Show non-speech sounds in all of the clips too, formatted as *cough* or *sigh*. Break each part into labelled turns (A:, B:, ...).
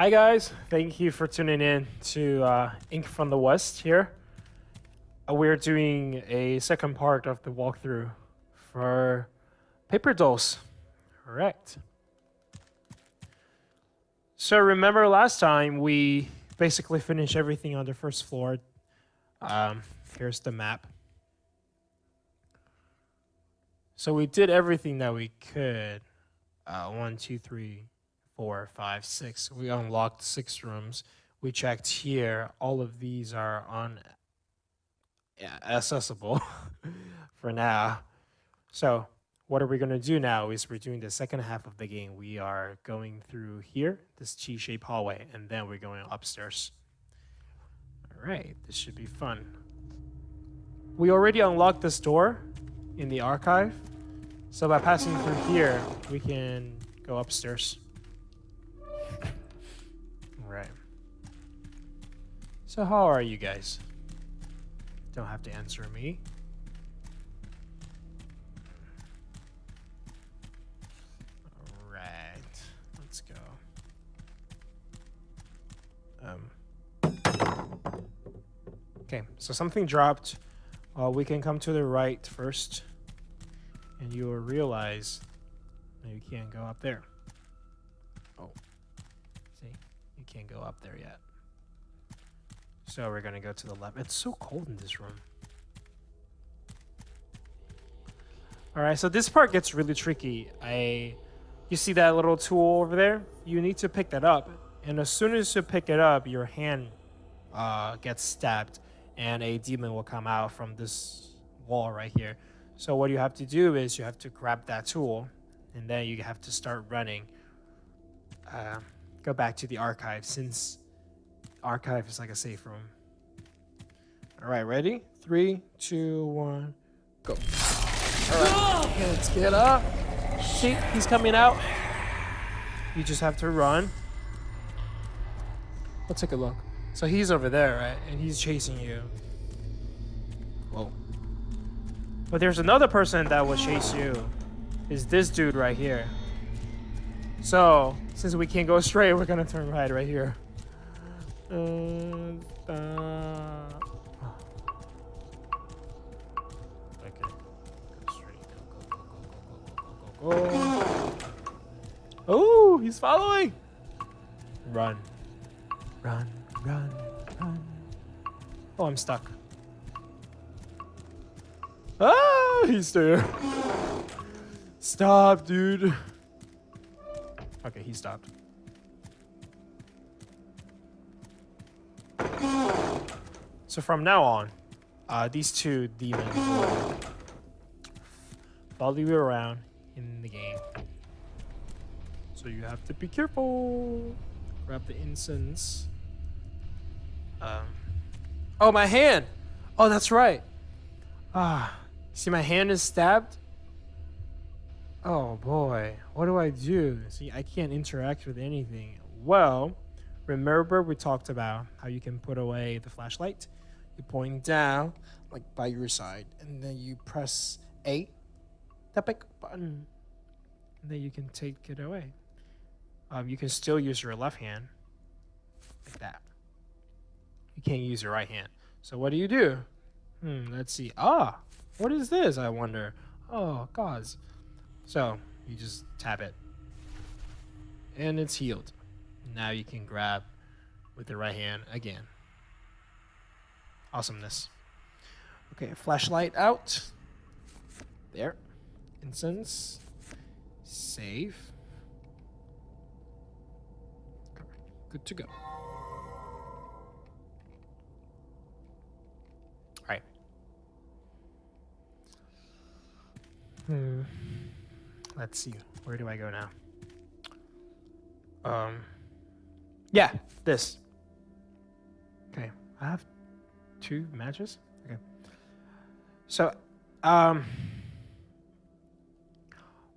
A: Hi guys, thank you for tuning in to uh, Ink from the West here. Uh, we're doing a second part of the walkthrough for Paper Dolls. Correct. So remember last time we basically finished everything on the first floor. Um, here's the map. So we did everything that we could. Uh, one, two, three, four, five, six. We unlocked six rooms. We checked here. All of these are on yeah, accessible *laughs* for now. So what are we going to do now is we're doing the second half of the game. We are going through here, this T-shaped hallway, and then we're going upstairs. All right, this should be fun. We already unlocked this door in the archive. So by passing through here, we can go upstairs. So how are you guys? Don't have to answer me. Alright, let's go. Um. Okay, so something dropped. Uh, we can come to the right first. And you will realize you can't go up there. Oh. See? You can't go up there yet. So we're gonna go to the left. It's so cold in this room. All right, so this part gets really tricky. I, you see that little tool over there? You need to pick that up. And as soon as you pick it up, your hand uh, gets stabbed and a demon will come out from this wall right here. So what you have to do is you have to grab that tool and then you have to start running. Uh, go back to the archive since Archive is like a safe room. All right, ready? Three, two, one, go. All right, let's get up. See, he's coming out. You just have to run. Let's take a look. So he's over there, right? And he's chasing you. Whoa. But there's another person that will chase you. Is this dude right here. So, since we can't go straight, we're gonna turn right right here. Uh, uh,
B: okay. Go, go, go, go, Oh, he's following.
A: Run. Run, run, run. Oh, I'm stuck. Ah, he's there. Stop, dude. Okay, he stopped. So from now on, uh, these two demons will follow you around in the game. So you have to be careful. Grab the incense. Um. Oh, my hand! Oh, that's right. Ah, see, my hand is stabbed. Oh boy, what do I do? See, I can't interact with anything. Well, remember we talked about how you can put away the flashlight you point down, like by your side, and then you press A, big button, and then you can take it away. Um, you can still use your left hand, like that. You can't use your right hand. So what do you do? Hmm, let's see. Ah, what is this, I wonder? Oh, gods. So, you just tap it. And it's healed. Now you can grab with the right hand again awesomeness. Okay, flashlight out. There. Incense. Save. Good to go. Alright. Hmm. Let's see. Where do I go now? Um. Yeah, this. Okay. I have two matches. Okay. So, um,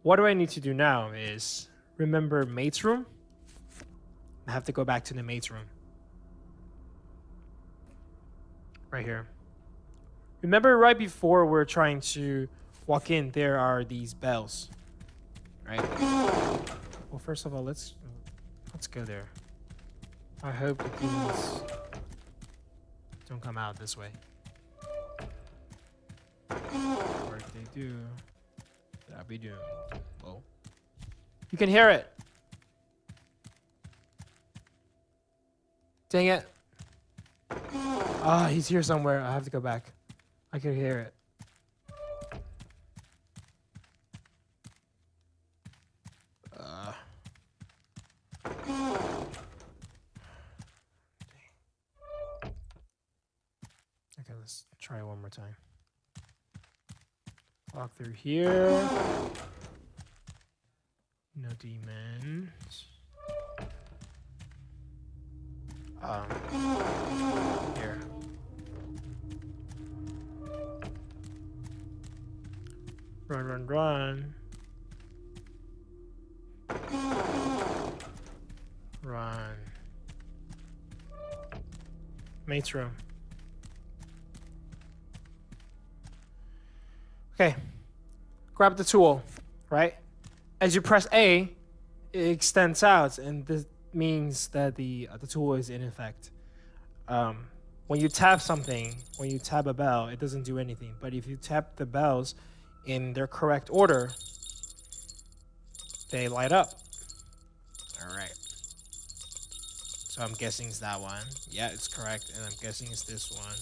A: what do I need to do now is remember mate's room. I have to go back to the mate's room. Right here. Remember right before we're trying to walk in, there are these bells. Right? Well, first of all, let's let's go there. I hope these don't come out this way. Work they do. I'll be doing. Oh. You can hear it. Dang it. Ah, oh, he's here somewhere. I have to go back. I can hear it. Let's try one more time. Walk through here. No demons. Um, here. Run, run, run. Run. Mate's room. Okay, grab the tool, right? As you press A, it extends out, and this means that the uh, the tool is in effect. Um, when you tap something, when you tap a bell, it doesn't do anything. But if you tap the bells in their correct order, they light up. All right. So I'm guessing it's that one. Yeah, it's correct, and I'm guessing it's this one.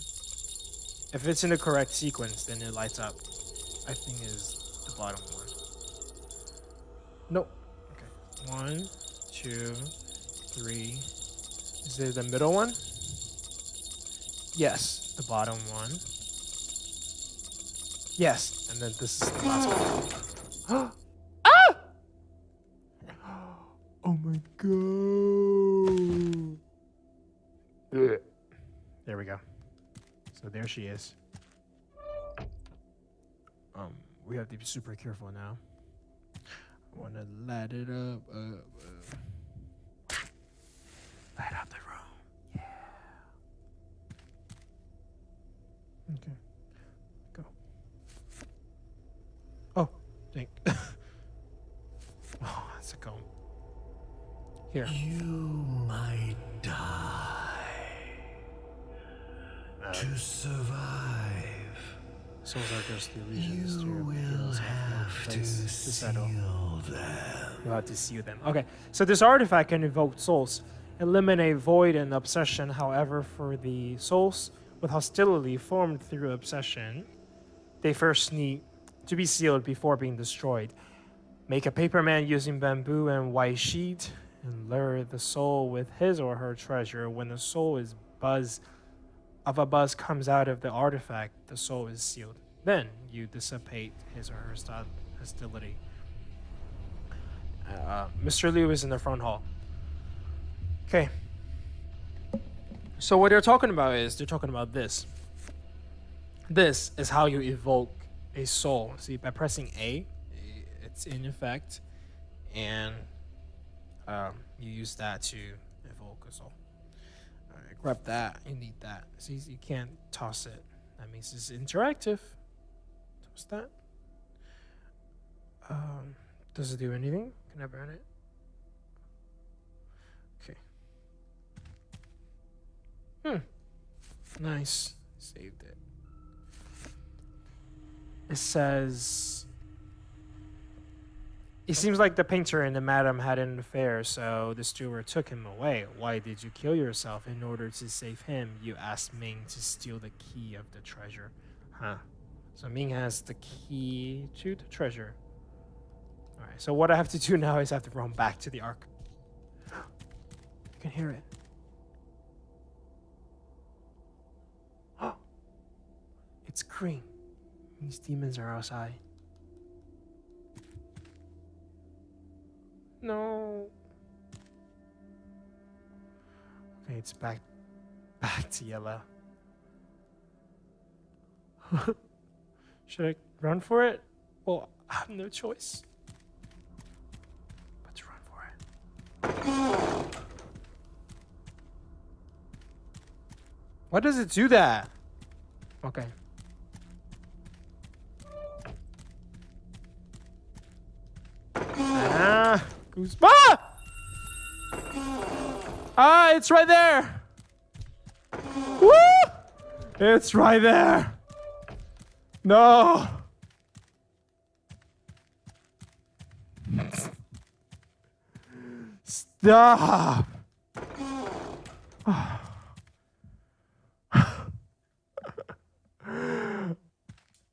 A: If it's in the correct sequence, then it lights up. I think is the bottom one. Nope. Okay. One, two, three. Is it the middle one? Yes, the bottom one. Yes, and then this is the last
B: one. *gasps* ah! *gasps* Oh my god.
A: There we go. So there she is. Um, we have to be super careful now. I want to light it up. Uh, uh. Light up the room. Yeah. Okay. Go. Oh, dang. *laughs* oh, that's a comb. Here. to settle. you have to seal them. Okay, so this artifact can evoke souls. Eliminate void and obsession, however, for the souls with hostility formed through obsession. They first need to be sealed before being destroyed. Make a paper man using bamboo and white sheet and lure the soul with his or her treasure. When the soul is buzz of a buzz comes out of the artifact, the soul is sealed. Then you dissipate his or her style hostility. Uh, Mr. Liu is in the front hall. Okay. So what they're talking about is they're talking about this. This is how you evoke a soul. See, by pressing A, it's in effect, and um, you use that to evoke a soul. Right, grab that. You need that. See, you can't toss it. That means it's interactive. Toss that. Um, does it do anything? Can I burn it? Okay. Hmm. Nice. Saved it. It says... It seems like the painter and the madam had an affair, so the steward took him away. Why did you kill yourself in order to save him? You asked Ming to steal the key of the treasure. Huh. So Ming has the key to the treasure. Alright, so what I have to do *laughs* now is I have to run back to the ark. You can hear it. Oh, *gasps* It's green. These demons are outside. No. Okay, it's back *laughs* back to yellow. *laughs* Should I run for it? Well, I have no choice. Why does it do that? Okay.
B: ah, goose. Ah!
A: Ah, it's right there. Woo! It's right there. No.
B: Stop.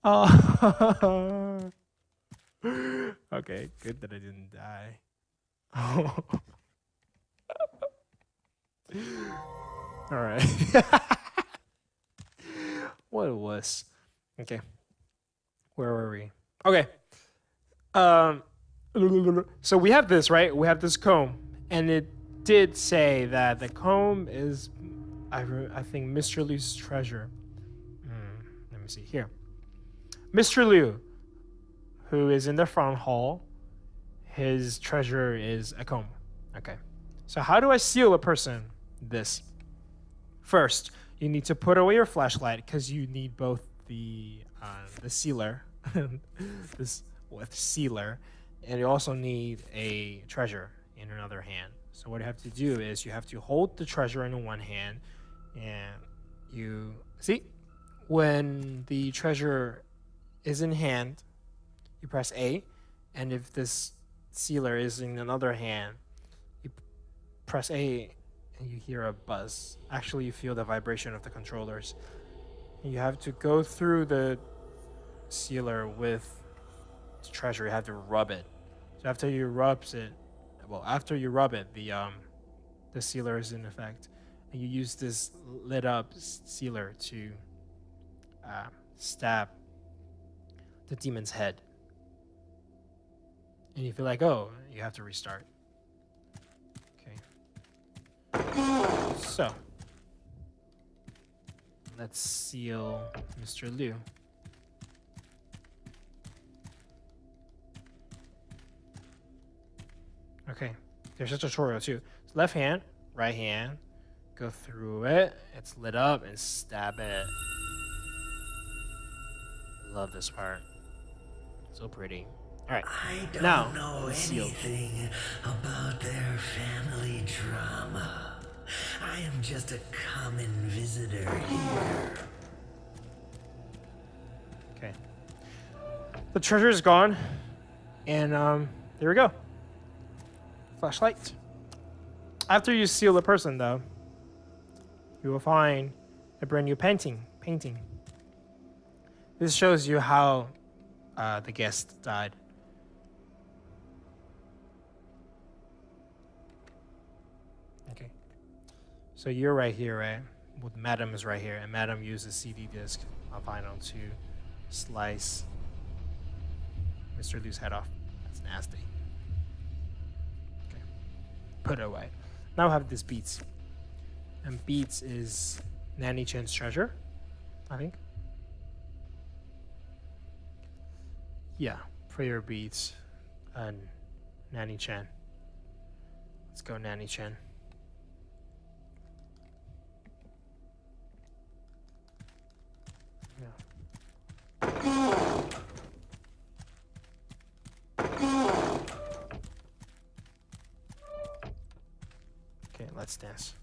B: Oh. *laughs*
A: okay, good that I didn't die. *laughs* All right. *laughs* what was? Okay. Where were we? Okay. Um so we have this, right? We have this comb and it did say that the comb is I I think Mr. Lee's treasure. Mm, let me see here. Mr. Liu, who is in the front hall, his treasure is a comb. Okay. So how do I seal a person? This. First, you need to put away your flashlight because you need both the uh, the sealer, *laughs* this with sealer, and you also need a treasure in another hand. So what you have to do is you have to hold the treasure in one hand, and you see when the treasure is in hand, you press A, and if this sealer is in another hand, you press A and you hear a buzz. Actually, you feel the vibration of the controllers. You have to go through the sealer with the treasure. You have to rub it. So after you rub it, well, after you rub it, the um, the sealer is in effect, and you use this lit up sealer to uh, stab the demon's head. And you feel like, oh, you have to restart. Okay. So. Let's seal Mr. Liu. Okay, there's a tutorial too. So left hand, right hand, go through it. It's lit up and stab it. Love this part. So pretty. All
B: right. I don't now, know anything about their family drama. I am just a common visitor here. Okay.
A: The treasure is gone. And um, there we go. Flashlight. After you seal the person, though, you will find a brand new painting. Painting. This shows you how uh, the guest died. Okay. So you're right here, right? Well, Madam is right here, and Madam uses CD disc on uh, vinyl to slice Mr. Liu's head off. That's nasty. Okay. Put it away. Now I have this Beats. And Beats is Nanny Chen's treasure, I think. Yeah, prayer beats and Nanny Chan. Let's go, Nanny Chan. Okay, let's dance.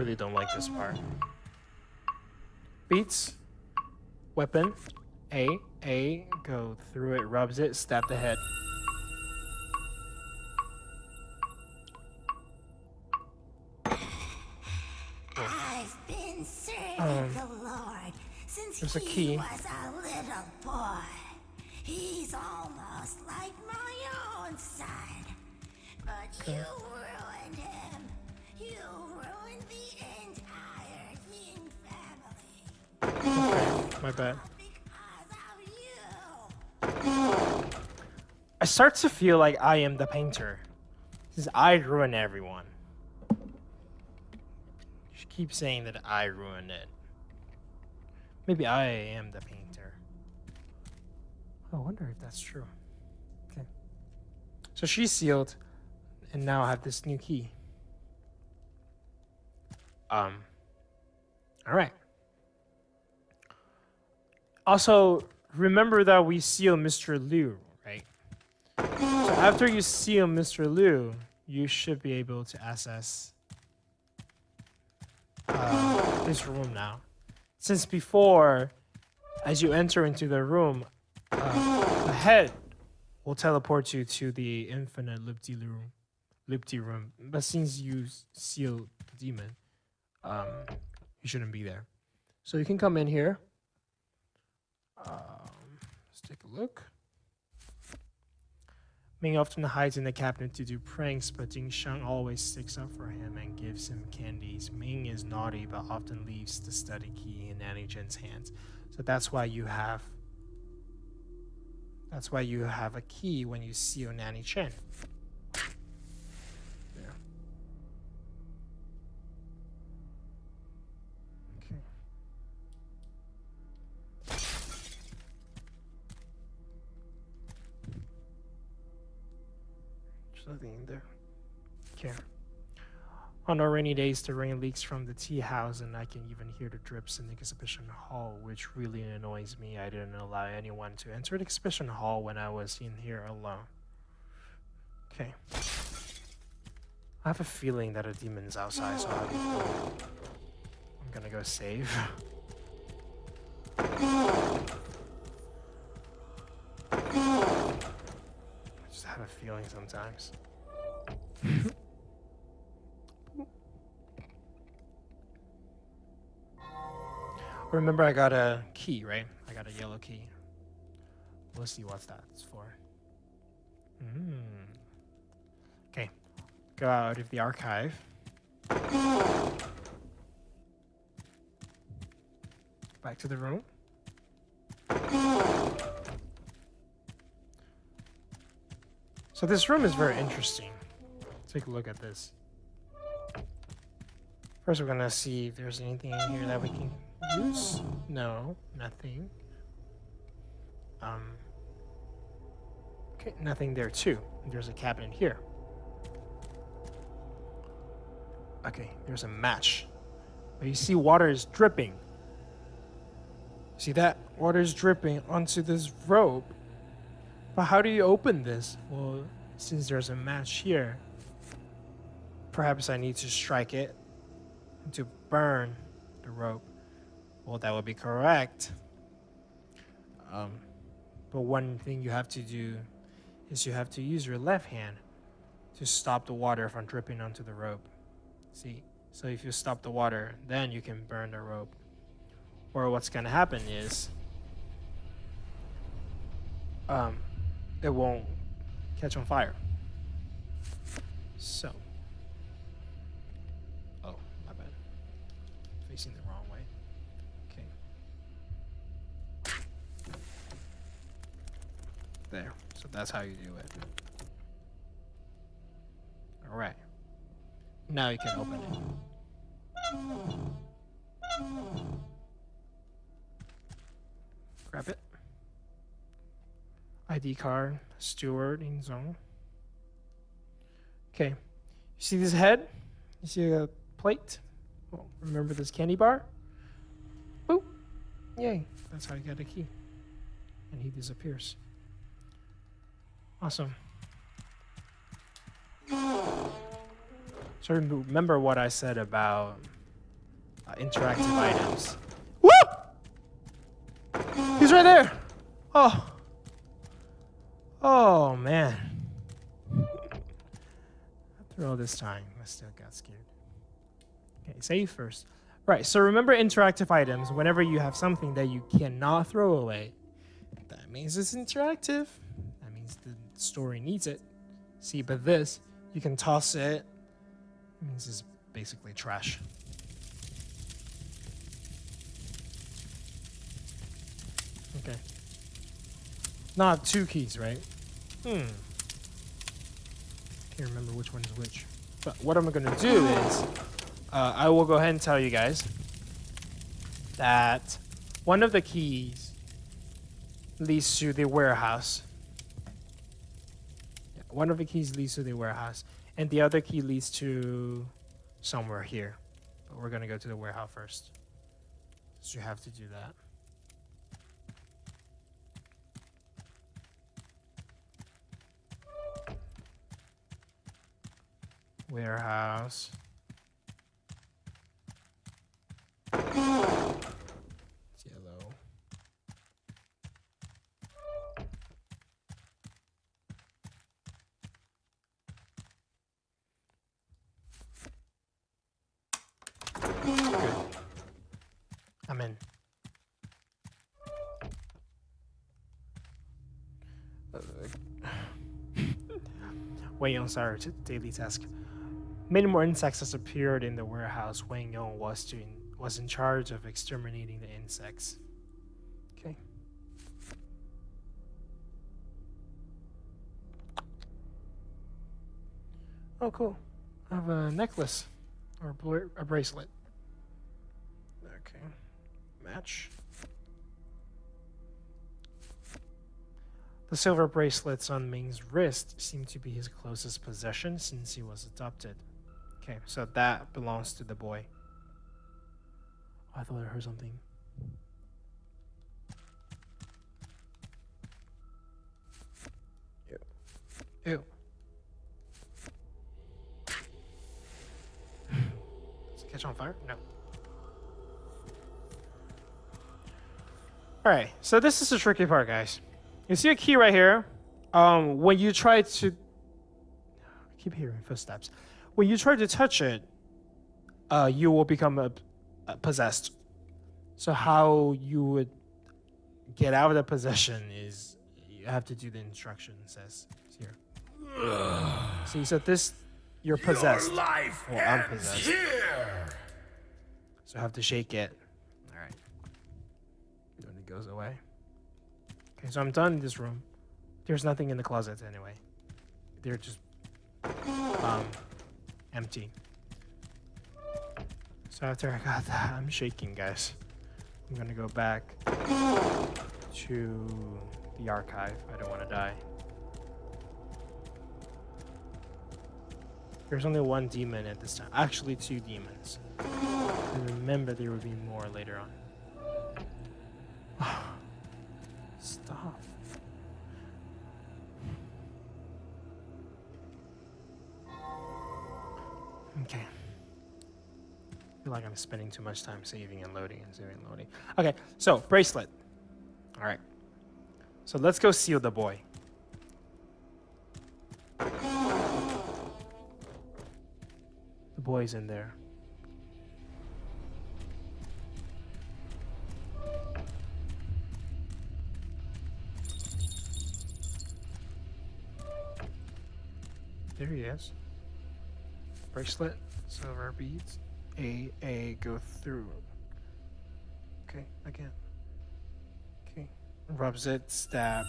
B: really don't like this part.
A: Beats. Weapon. A. A. Go through it, rubs it, stab the head.
B: Um, there's a key. was a little boy. He's almost like my own son. But you were
A: my bad. I start to feel like I am the painter. Since I ruin everyone. She keeps saying that I ruin it. Maybe I am the painter. Oh, I wonder if that's true. Okay. So she's sealed, and now I have this new key. Um. All right. Also, remember that we seal Mr. Liu, right? So after you seal Mr. Liu, you should be able to access
B: uh,
A: this room now. Since before, as you enter into the room, uh, the head will teleport you to the infinite Lipti room. Lipti room. But since you seal the demon, um, you shouldn't be there. So you can come in here. Um, let's take a look. Ming often hides in the cabinet to do pranks, but Jing Shang always sticks up for him and gives him candies. Ming is naughty, but often leaves the study key in Nanny Chen's hands. So that's why you have that's why you have a key when you seal Nanny Chen. there. Okay. On our rainy days, the rain leaks from the tea house, and I can even hear the drips in the exhibition hall, which really annoys me. I didn't allow anyone to enter the exhibition hall when I was in here alone. Okay. I have a feeling that a demon's outside, so I'm gonna go save. *laughs* have a feeling sometimes. *laughs* Remember I got a key, right? I got a yellow key. We'll see what that's for. Hmm. Okay. Go out of the archive. Back to the room. So this room is very interesting. Let's take a look at this. First, we're gonna see if there's anything in here that we can use. No, nothing. Um. Okay, nothing there too. There's a cabinet here. Okay, there's a match. But you see water is dripping. See that? Water is dripping onto this rope but how do you open this? Well, since there's a match here, perhaps I need to strike it to burn the rope. Well, that would be correct. Um, but one thing you have to do is you have to use your left hand to stop the water from dripping onto the rope. See? So if you stop the water, then you can burn the rope. Or what's going to happen is um, it won't catch on fire. So. Oh, my bad. Facing the wrong way. Okay. There. So that's how you do it. Alright. Now you can open it. Grab it. ID card, in zone. Okay, you see this head? You see a plate? Well, remember this candy bar? Boop! Yay, that's how you got a key. And he disappears. Awesome.
B: So
A: remember what I said about uh, interactive items. Woo!
B: He's right there! Oh!
A: Oh, man. After all this time. I still got scared. Okay, save first. Right, so remember interactive items. Whenever you have something that you cannot throw away, that means it's interactive. That means the story needs it. See, but this, you can toss it. It means it's basically trash. Not two keys, right? Hmm. Can't remember which one is which. But what I'm going to do is, uh, I will go ahead and tell you guys that one of the keys leads to the warehouse. One of the keys leads to the warehouse, and the other key leads to somewhere here. But we're going to go to the warehouse first. So you have to do that. warehouse. It's yellow. Good. I'm in. Wait, on Sarah. sorry, daily task. Many more insects has appeared in the warehouse Wang Yong was, to was in charge of exterminating the insects.
B: Okay. Oh, cool.
A: I have a necklace or a bracelet. Okay. Match. The silver bracelets on Ming's wrist seem to be his closest possession since he was adopted. Okay, so that belongs to the boy. I thought I heard something. Ew. Ew. Does it catch on fire? No. All right, so this is the tricky part, guys. You see a key right here. Um, when you try to, I keep hearing footsteps when you try to touch it, uh, you will become a, a possessed. So how you would get out of the possession is you have to do the instruction says here. you said this you're possessed. Your life well, I'm possessed. Here. So I have to shake it. All right. Then it goes away. Okay, so I'm done in this room. There's nothing in the closet anyway. They're just um, empty. So after I got that, I'm shaking, guys. I'm gonna go back to the archive. I don't want to die. There's only one demon at this time. Actually, two demons. remember, there will be more later on. *sighs* Stop. Okay. I feel like I'm spending too much time saving and loading and saving and loading. Okay, so bracelet. All right. So let's go seal the boy. The boy's in there. There he is bracelet, silver beads, A, A, go through.
B: Okay, again. Okay,
A: rubs it, stab.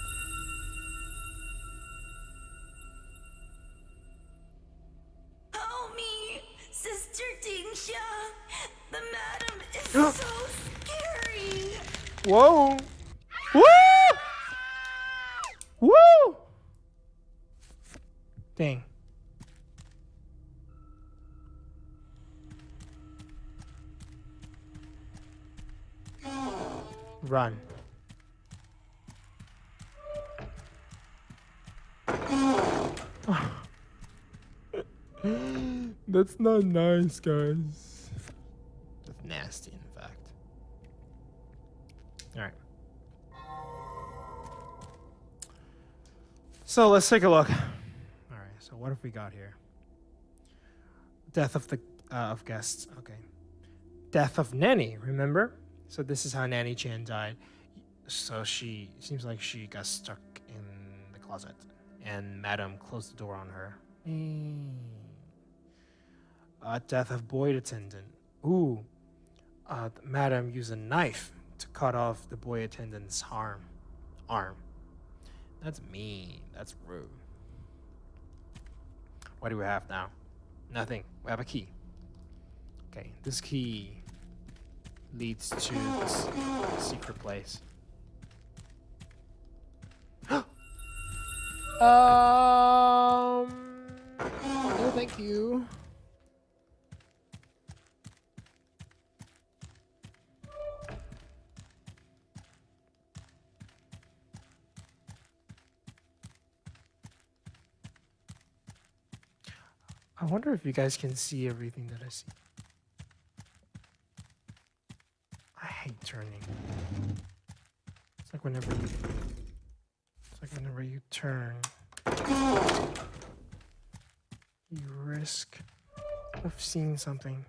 B: Oh me, Sister Dingxia, the madam is *gasps* so scary. Whoa. Woo!
A: Woo! Dang. run. *sighs* That's not nice, guys. That's nasty, in fact. Alright. So let's take a look. Alright, so what have we got here? Death of the uh, of guests. Okay. Death of Nanny, remember? So this is how Nanny Chan died. So she seems like she got stuck in the closet, and Madam closed the door on her.
B: Hmm.
A: A death of boy attendant. Ooh, uh, Madam used a knife to cut off the boy attendant's arm. Arm. That's mean. That's rude. What do we have now? Nothing. We have a key. Okay, this key leads to this secret place.
B: *gasps* um. No, thank you.
A: I wonder if you guys can see everything that I see. hate turning. It's like whenever you, it's like whenever you turn, you risk of seeing something.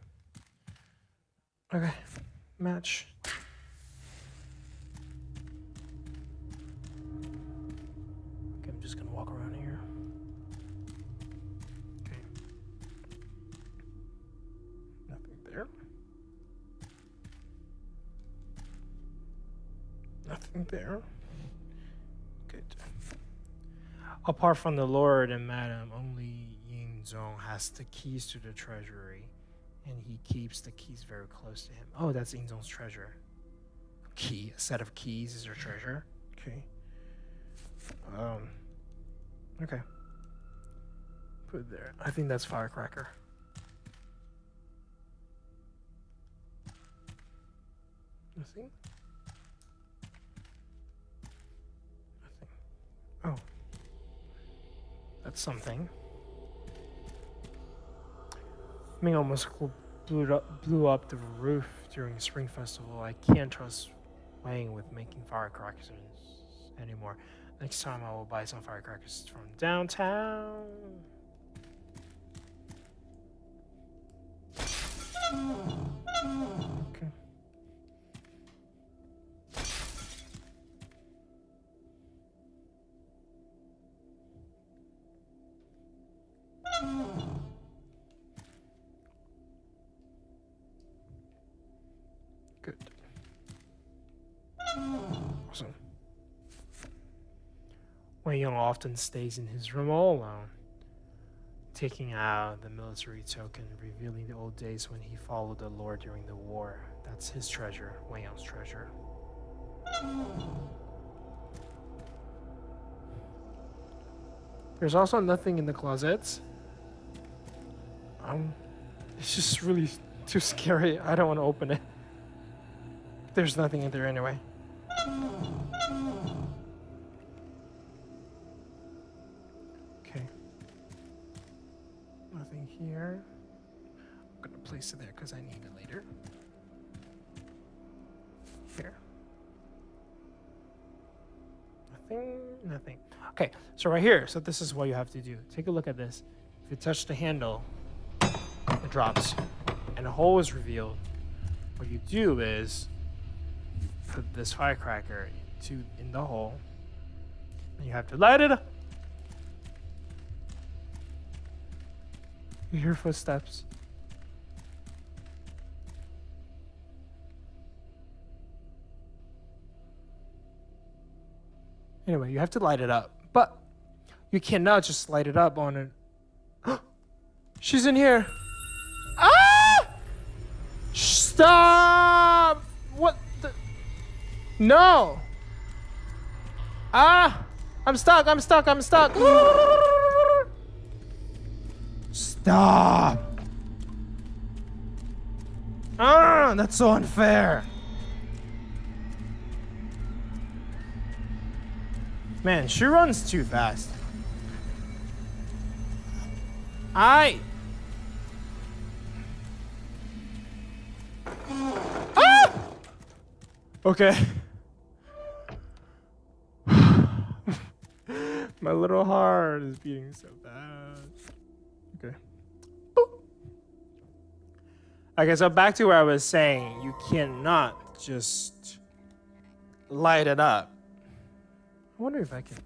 A: Okay, match. Okay, I'm just gonna walk around.
B: nothing there. Good.
A: Apart from the Lord and Madam, only Ying Zong has the keys to the treasury, and he keeps the keys very close to him. Oh, that's Ying Zong's treasure. A key, a set of keys is her treasure. Okay. Um. Okay. Put there. I think that's firecracker. Nothing. Oh. That's something. Ming almost blew up, blew up the roof during the Spring Festival. I can't trust Wang with making firecrackers anymore. Next time I will buy some firecrackers from downtown.
B: Mm.
A: Wang Yong often stays in his room all alone, taking out the military token, revealing the old days when he followed the Lord during the war. That's his treasure, Wang Yong's treasure. There's also nothing in the closets. Um, it's just really too scary. I don't want to open it. There's nothing in there anyway. place there because I need it later. Here. Nothing, nothing. Okay, so right here, so this is what you have to do. Take a look at this. If you touch the handle, it drops and a hole is revealed. What you do is put this firecracker to in the hole and you have to light it up. You hear footsteps. Anyway, you have to light it up. But you cannot just light it up on it. *gasps* She's in here. Ah! Stop! What the? No! Ah! I'm stuck, I'm stuck, I'm stuck. Stop! Ah, that's so unfair. Man, she runs too fast. I...
B: Ah! Okay. *sighs*
A: My little heart is beating so fast. Okay. Boop. Okay, so back to where I was saying, you cannot just light it up. I wonder if I can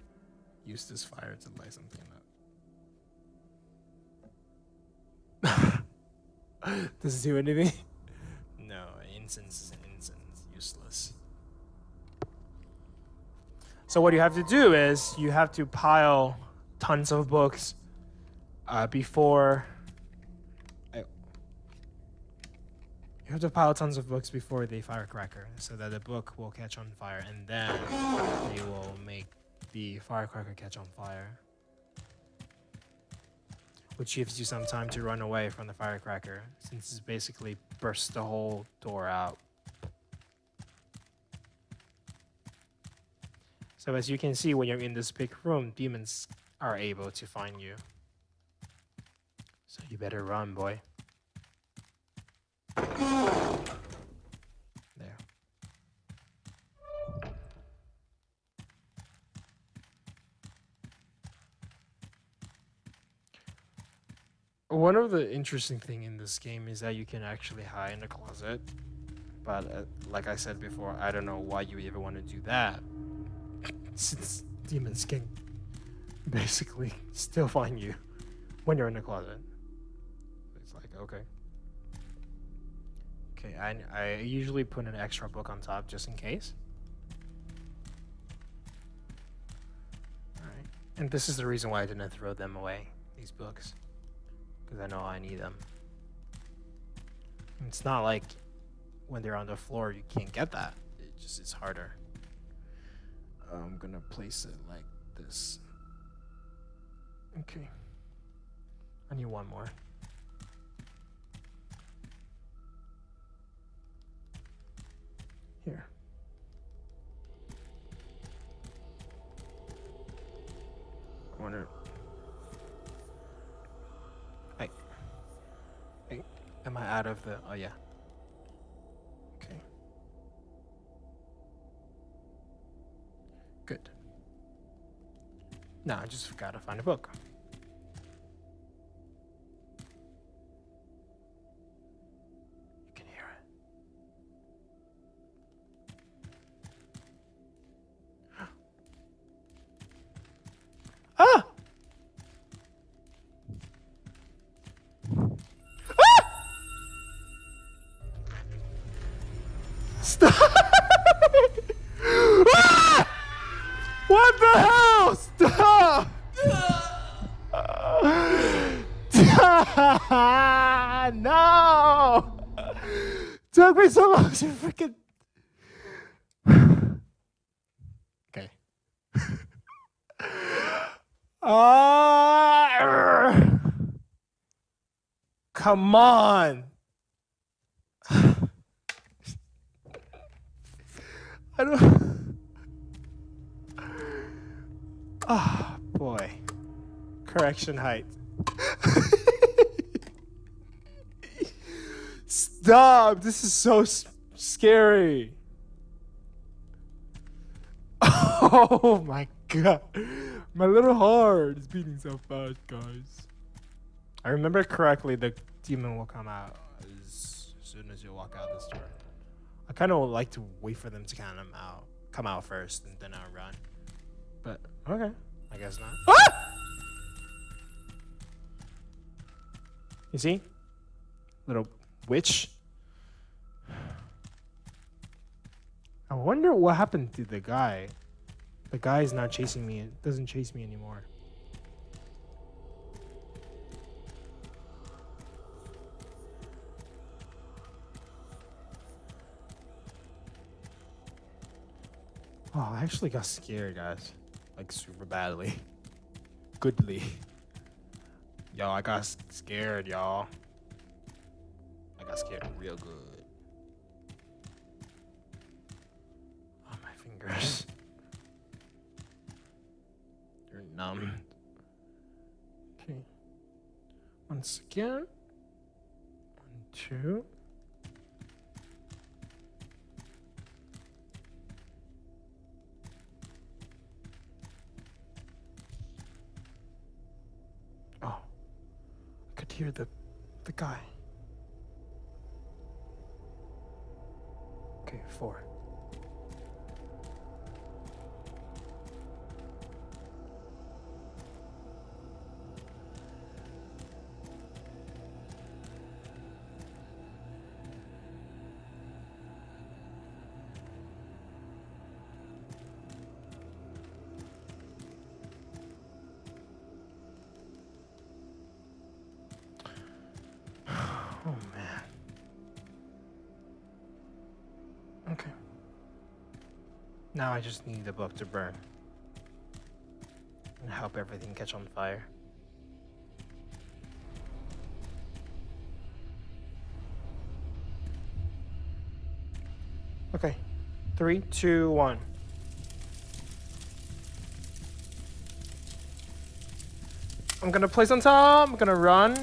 A: use this fire to light something up. *laughs* Does it do anything? No, incense is an incense. Useless. So what you have to do is you have to pile tons of books uh, before You have to pile tons of books before the firecracker so that the book will catch on fire and then they will make the firecracker catch on fire. Which gives you some time to run away from the firecracker since it basically bursts the whole door out. So as you can see, when you're in this big room, demons are able to find you. So you better run, boy. There. One of the interesting thing in this game is that you can actually hide in a closet. But uh, like I said before, I don't know why you even ever want to do that. Since Demon's can
B: basically
A: *laughs* still find you when you're in the closet. It's like, okay. Okay, I, I usually put an extra book on top just in case. Alright, and this is the reason why I didn't throw them away, these books. Because I know I need them. It's not like when they're on the floor you can't get that. It just is harder. I'm gonna place it like this. Okay. I need one more. wonder. I, I. Am I out of the. Oh, yeah. Okay. Good. Now I just gotta find a book. Come on. *sighs* I don't. *sighs* Ah, oh, boy. Correction height. *laughs* Stop! This is so scary. *laughs* Oh my god. My little heart is beating so fast, guys. I remember correctly, the demon will come out as soon as you walk out this door. I kind of like to wait for them to kind of out, come out first, and then I'll run. But okay, I guess
B: not. *laughs* Ah!
A: You see, little witch. I wonder what happened to the guy. The guy's not chasing me. It doesn't chase me anymore. Oh, I actually got scared, guys. Like, super badly. *laughs* Goodly. Yo, I got scared, y'all. I got scared real good. I just need the book to burn. And help everything catch on fire. Okay. Three, two, one. I'm gonna place on top. I'm gonna run.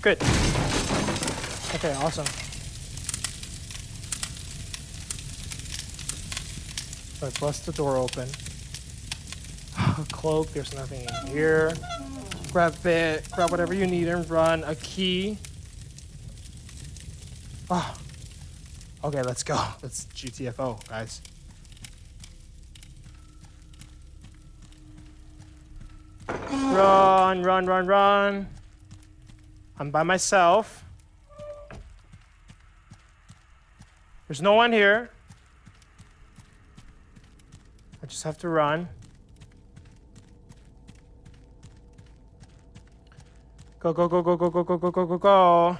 A: Good. Okay, awesome. So I bust the door open. *sighs* cloak, there's nothing in here. Grab it, grab whatever you need and run. A key. Oh. Okay, let's go. Let's *laughs* GTFO, guys. Run, run, run, run. I'm by myself. There's no one here just have to run. Go, go, go, go, go, go, go, go, go, go, go.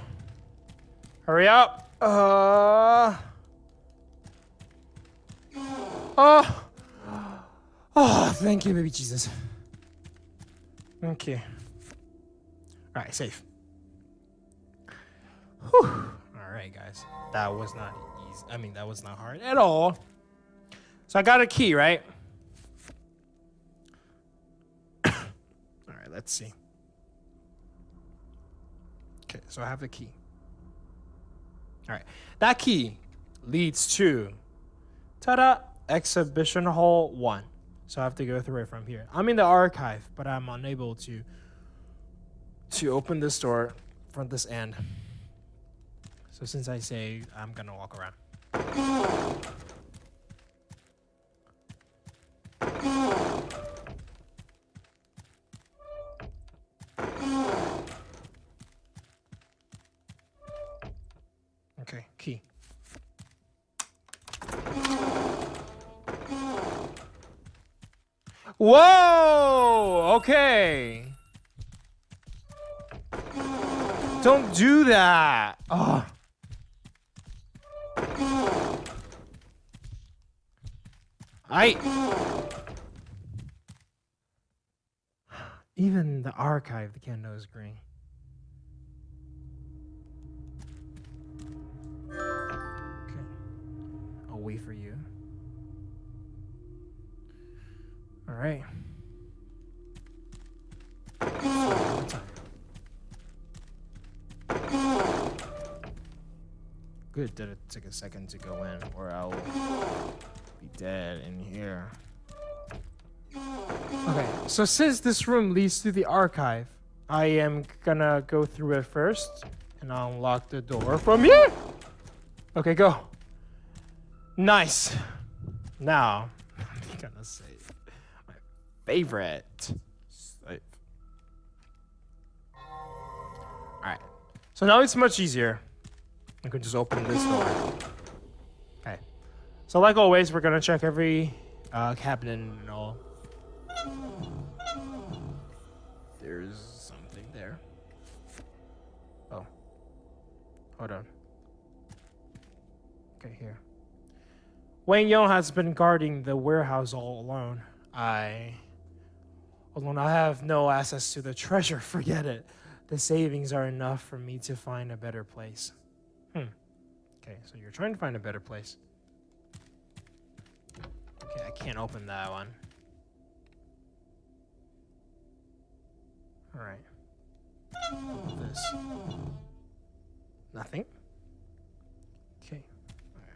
A: Hurry
B: up. Uh. Oh.
A: Oh, thank you, baby Jesus. Okay. All right, safe. Whew. All right, guys. That was not easy. I mean, that was not hard at all. So I got a key, right? let's see. Okay, so I have the key. All right, that key leads to, ta-da, exhibition hall one. So I have to go through it from here. I'm in the archive, but I'm unable to to open this door from this end. So since I say I'm gonna walk around. Whoa! Okay. Don't do that. Ugh. I... *sighs* Even the archive, the Kendo is green. Okay. I'll wait for you. All right. Good that it took a second to go in, or I'll be dead in here.
B: Okay,
A: so since this room leads to the archive, I am gonna go through it first and I'll unlock the door from here. Okay, go. Nice. Now, I'm *laughs* gonna save favorite. Safe. Alright. So now it's much easier. I can just open this door. Okay. So like always, we're gonna check every uh, cabinet and all. There's something there. Oh. Hold on. Okay, here. Wang Yong has been guarding the warehouse all alone. I alone. I have no access to the treasure. *laughs* Forget it. The savings are enough for me to find a better place. Hmm. Okay, so you're trying to find a better place. Okay, I can't open that one. Alright. This. Nothing? Okay. Alright.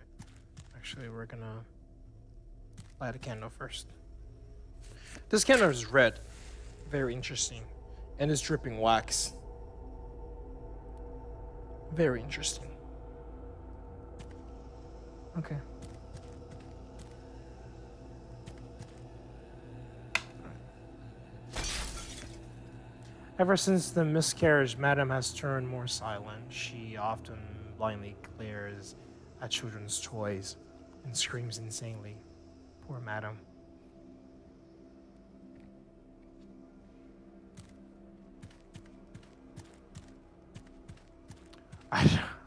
A: Actually, we're gonna light a candle first. This candle is red. Very interesting. And it's dripping wax. Very interesting. Okay. Ever since the miscarriage, Madame has turned more silent. She often blindly glares at children's toys and screams insanely. Poor Madame.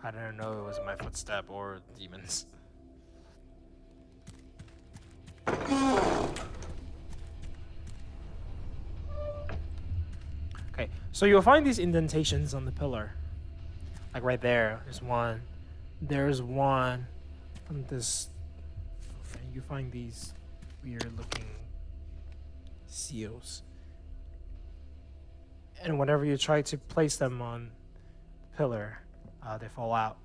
A: I didn't know it was my footstep or demons. Okay, so you'll find these indentations on the pillar. Like right there, there's one. There's one. On this, and you find these weird looking seals. And whenever you try to place them on the pillar, uh, they fall out.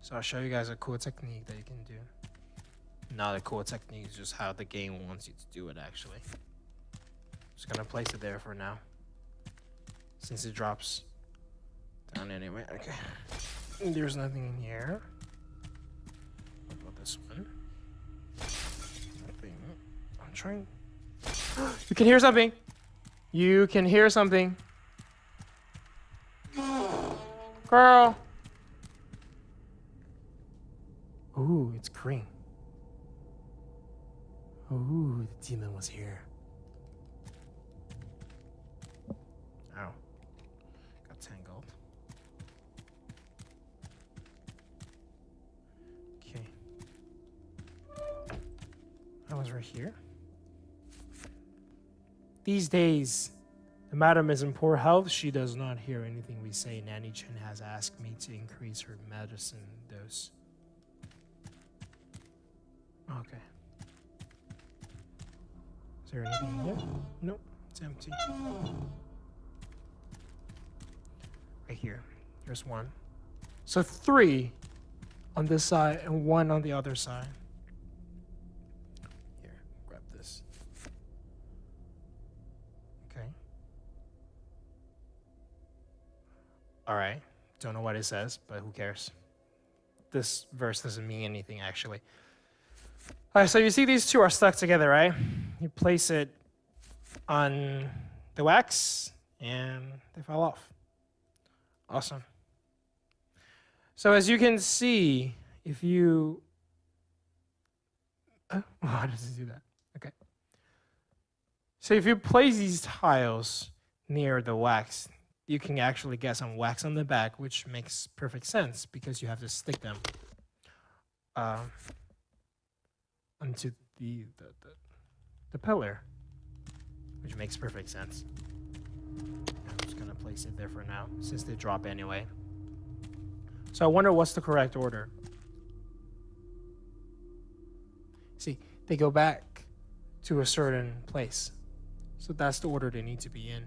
A: So I'll show you guys a cool technique that you can do. Not a cool technique, it's just how the game wants you to do it actually. Just gonna place it there for now. Since it drops down anyway. Okay. There's nothing in here. What about this one? Nothing. I'm trying. *gasps* you can hear something! You can hear something. Girl. Ooh, it's green. Ooh, the demon was here. Ow. Got tangled. Okay. I was right here. These days, the madam is in poor health. She does not hear anything we say. Nanny Chen has asked me to increase her medicine dose. Okay. Is there anything here? Nope, it's empty. Right here. There's one. So three on this side and one on the other side. All right. Don't know what it says, but who cares? This verse doesn't mean anything, actually. All right, so you see these two are stuck together, right? You place it on the wax, and they fall off. Awesome. So as you can see, if you... how oh, *laughs* does it do that? Okay. So if you place these tiles near the wax, you can actually get some wax on the back, which makes perfect sense because you have to stick them uh, onto the, the, the, the pillar, which makes perfect sense. I'm just going to place it there for now since they drop anyway. So I wonder what's the correct order. See, they go back to a certain place. So that's the order they need to be in.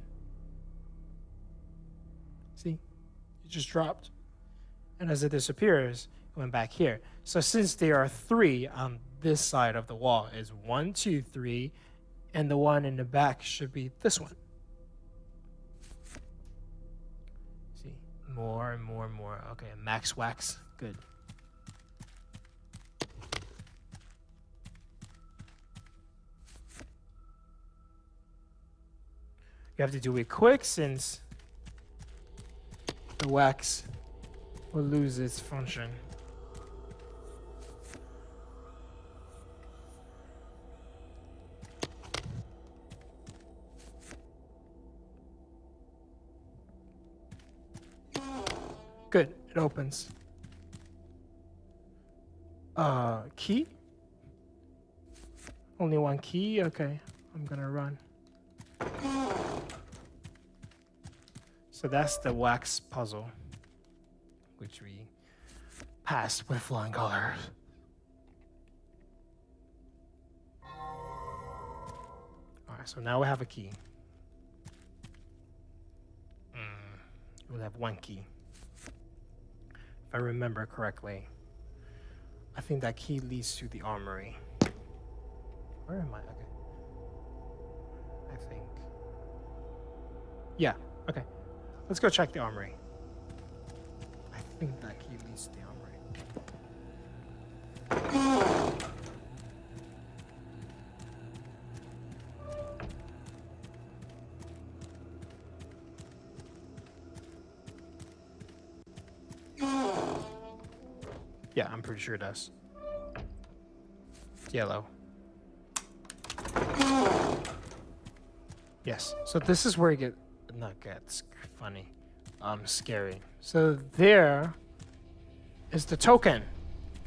A: See, it just dropped. And as it disappears, it went back here. So since there are three on this side of the wall is one, two, three, and the one in the back should be this one. See, more and more and more. Okay, max wax, good. You have to do it quick since the wax will lose its function. Good, it opens. Uh, key? Only one key? Okay, I'm gonna run. So that's the wax puzzle, which we passed with flying colors. All right, so now we have a key. Mm, we'll have one key. If I remember correctly, I think that key leads to the armory. Where am I? Okay. I think. Yeah, okay. Let's go check the armory. I think that key leads to the armory. Yeah, I'm pretty sure it does. Yellow. Yes. So this is where you get not good, funny, um, scary. So there is the token,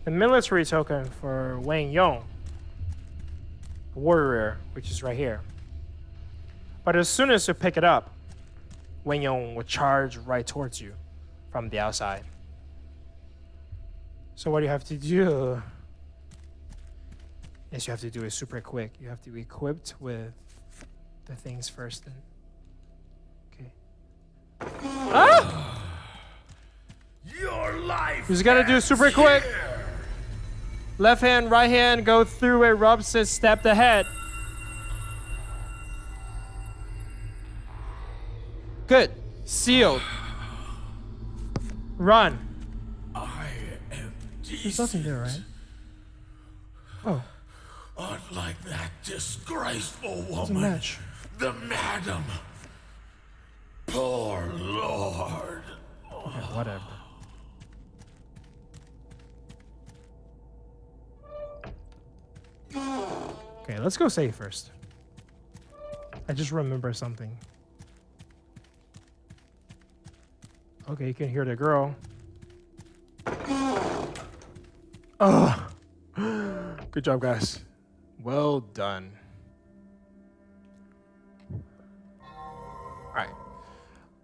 A: the military token for Wang Yong, warrior, which is right here. But as soon as you pick it up, Wang Yong will charge right towards you from the outside. So what you have to do is you have to do it super quick. You have to be equipped with the things first and just gotta do super quick. Left hand, right hand, go through a rub sit, step the head. Good. Sealed. Run. I am There's nothing there, right?
B: Oh. Unlike that disgraceful woman, the madam. Poor lord. Yeah, whatever. Okay,
A: let's go save first. I just remember something. Okay, you can hear the girl. Oh, *gasps* good job, guys. Well done. All right.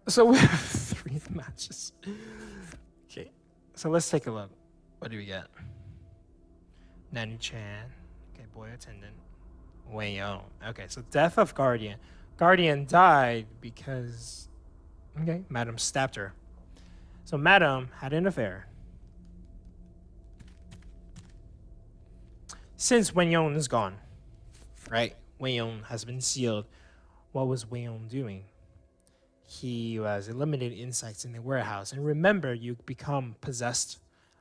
A: So we have *laughs* three matches. Okay. So let's take a look. What do we get? Nanny Chan boy attendant Wang Yong. Okay, so death of Guardian. Guardian died because, okay, Madam stabbed her. So Madam had an affair. Since Wang Yong is gone, right? Wang Yong has been sealed. What was Wang Yong doing? He was eliminating insects in the warehouse. And remember, you become possessed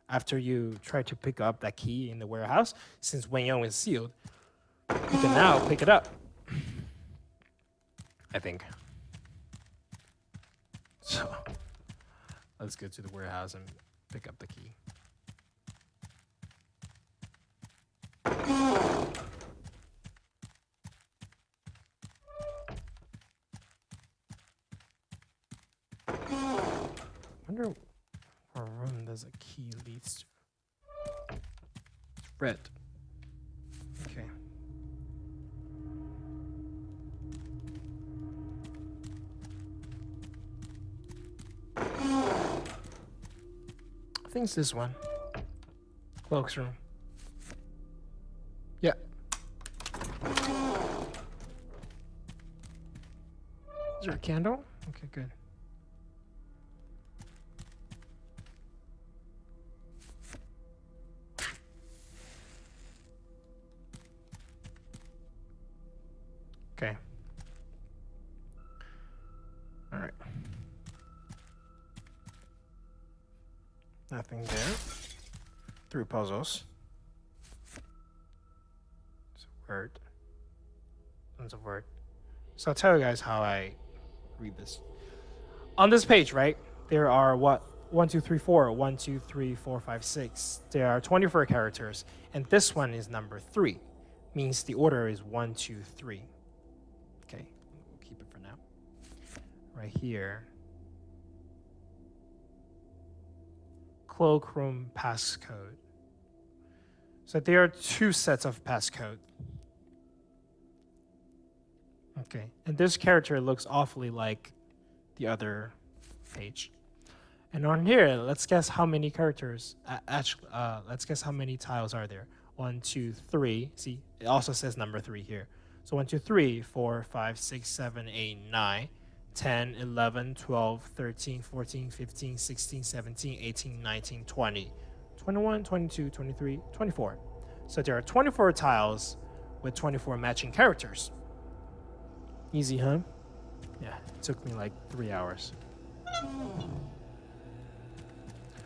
A: after you try to pick up that key in the warehouse, since Wang Yong is sealed, you can now pick it up. *sighs* I think. So, let's go to the warehouse and pick up the key. *sighs* wonder room there's a key leads to. Red. Okay. I think it's this one. Cloak's room. Yeah. Is
B: there a candle?
A: Okay, good. Okay. All right. Nothing there. Three puzzles. It's a word. It's a word. So I'll tell you guys how I read this. On this page, right, there are what? 1, 2, 3, 4, 1, 2, 3, 4, 5, 6. There are 24 characters, and this one is number 3, means the order is 1, 2, 3. right here. Cloakroom passcode. So there are two sets of passcode. Okay, and this character looks awfully like the other page. And on here, let's guess how many characters, uh, actually, uh, let's guess how many tiles are there. One, two, three. See, it also says number three here. So one, two, three, four, five, six, seven, eight, nine. 10, 11, 12, 13, 14, 15, 16, 17, 18, 19, 20, 21, 22, 23, 24. So there are 24 tiles with 24 matching characters. Easy, huh? Yeah, it took me like three hours.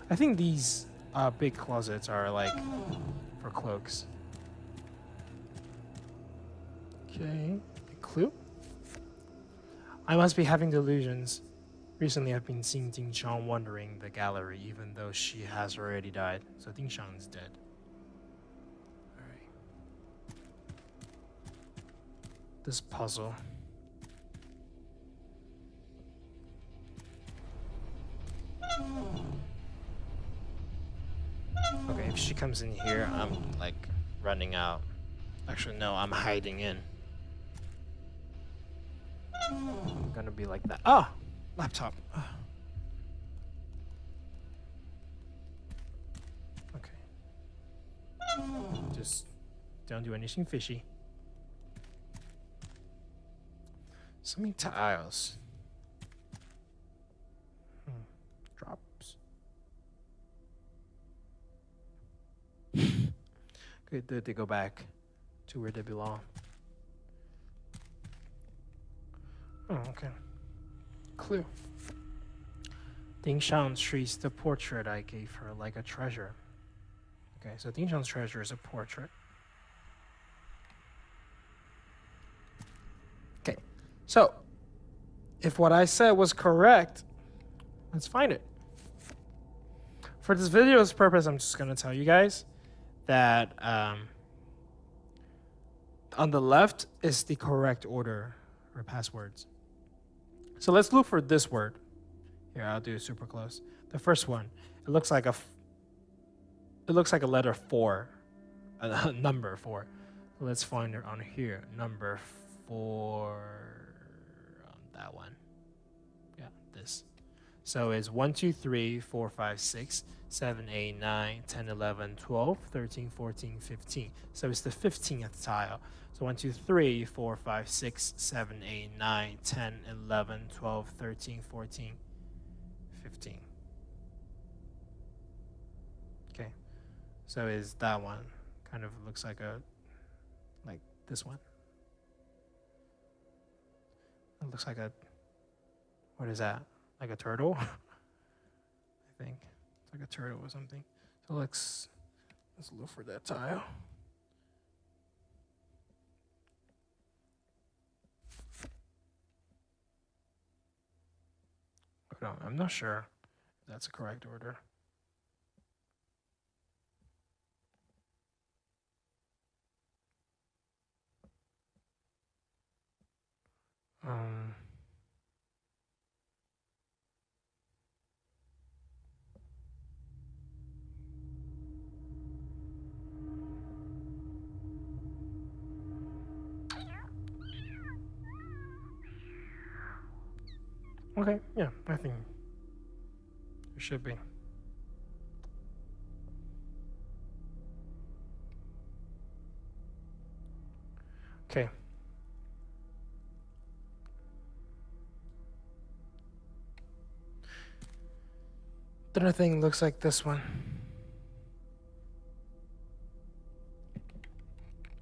A: I think these uh, big closets are like for cloaks. Okay, a clue? I must be having delusions. Recently, I've been seeing Ding Shang wandering the gallery, even though she has already died. So Ding Shang is dead. All right. This puzzle.
B: Okay, if she comes in
A: here, I'm like running out. Actually, no, I'm hiding in.
B: I'm
A: gonna be like that. Ah! Oh, laptop. Ah. Okay. Just don't do anything fishy. Something tiles. Hmm. Drops. *laughs* Good, they go back to where they belong. Oh, okay. Clue. Ding Shang treats the portrait I gave her like a treasure. Okay, so Ding Shang's treasure is a portrait. Okay, so if what I said was correct, let's find it. For this video's purpose, I'm just gonna tell you guys that um, on the left is the correct order or passwords. So let's look for this word. Here, I'll do super close. The first one, it looks like a, it looks like a letter four, *laughs* a number four. Let's find it on here. Number four, on that one. Yeah, this. So it's one, two, three, four, five, six. 7, 8, 9, 10, 11, 12, 13, 14, 15. So it's the 15th tile. So 1, 2, 3, 4, 5, 6, 7, 8, 9, 10, 11, 12, 13, 14, 15. Okay. So is that one. Kind of looks like a, like this one. It looks like a, what is that? Like a turtle? *laughs* I think like a turtle or something. So let's let's look for that tile. Hold on, I'm not sure if that's the correct order. Um Okay, yeah, nothing. There should be. Okay. The other thing looks like this one.